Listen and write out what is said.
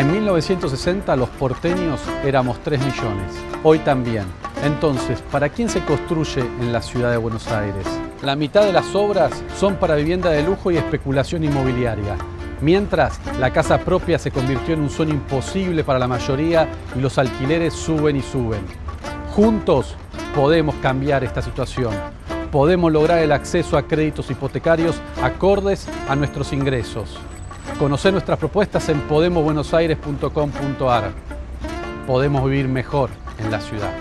En 1960 los porteños éramos 3 millones, hoy también. Entonces, ¿para quién se construye en la ciudad de Buenos Aires? La mitad de las obras son para vivienda de lujo y especulación inmobiliaria. Mientras, la casa propia se convirtió en un sueño imposible para la mayoría y los alquileres suben y suben. Juntos podemos cambiar esta situación. Podemos lograr el acceso a créditos hipotecarios acordes a nuestros ingresos. Conocer nuestras propuestas en podemosbuenosaires.com.ar. Podemos vivir mejor en la ciudad.